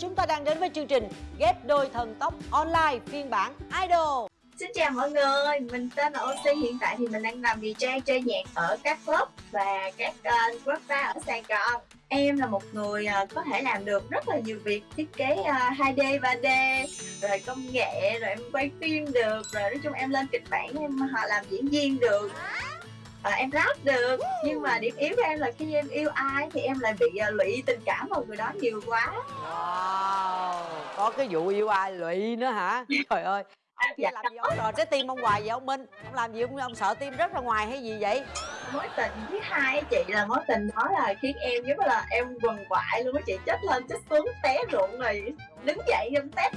Chúng ta đang đến với chương trình Ghép đôi thần tốc online phiên bản Idol. Xin chào mọi người, mình tên là Oxy Hiện tại thì mình đang làm DJ chơi nhạc ở các club và các uh, club ở Sài Gòn. Em là một người uh, có thể làm được rất là nhiều việc Thiết kế uh, 2D, 3D, rồi công nghệ, rồi em quay phim được Rồi nói chung em lên kịch bản, em họ làm diễn viên được à, em rap được. Nhưng mà điểm yếu của em là khi em yêu ai thì em lại bị uh, lụy tình cảm vào người đó nhiều quá. Wow Có cái vụ yêu ai lụy nữa hả? Trời ơi. Ông kia Dạ. làm gì ông rồi trái tim ông hoài vậy ông Minh? Ông làm gì ông, ông sợ tim rất ra ngoài hay gì vậy? Mối tình thứ hai chị là mối tình đó là khiến em giống là em quần quại luôn á chị. Chết lên chết xuống té ruộng rồi đứng dậy em té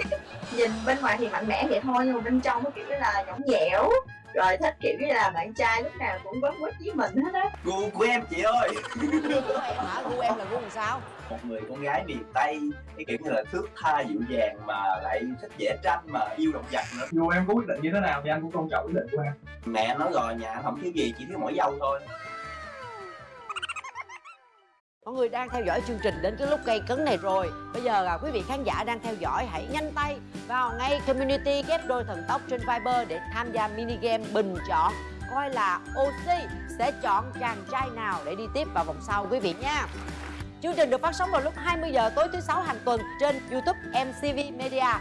nhìn bên ngoài thì mạnh mẽ vậy thôi nhưng mà bên trong nó kiểu như là nhõng dẻo rồi thích kiểu như là bạn trai lúc nào cũng quấn quýt với mình hết á. Gu của em chị ơi. Hả gu em là gu làm sao? Một người con gái miền tây cái kiểu như là thước tha dịu dàng mà lại thích vẽ tranh mà yêu động vật nữa. Dù em có quyết định như thế nào thì anh cũng tôn trọng quyết định của em. Mẹ nói rồi nhà anh không thiếu gì chỉ thiếu mỗi dâu thôi Mọi người đang theo dõi chương trình đến cái lúc gây cấn này rồi. Bây giờ là quý vị khán giả đang theo dõi, Hãy nhanh tay vào ngay community, ghép đôi thần tốc trên Viber Để tham gia mini game bình chọn, Coi là Oxy sẽ chọn chàng trai nào để đi tiếp vào vòng sau, quý vị nha. Chương trình được phát sóng vào lúc 20 giờ tối thứ sáu hàng tuần trên YouTube MCV Media.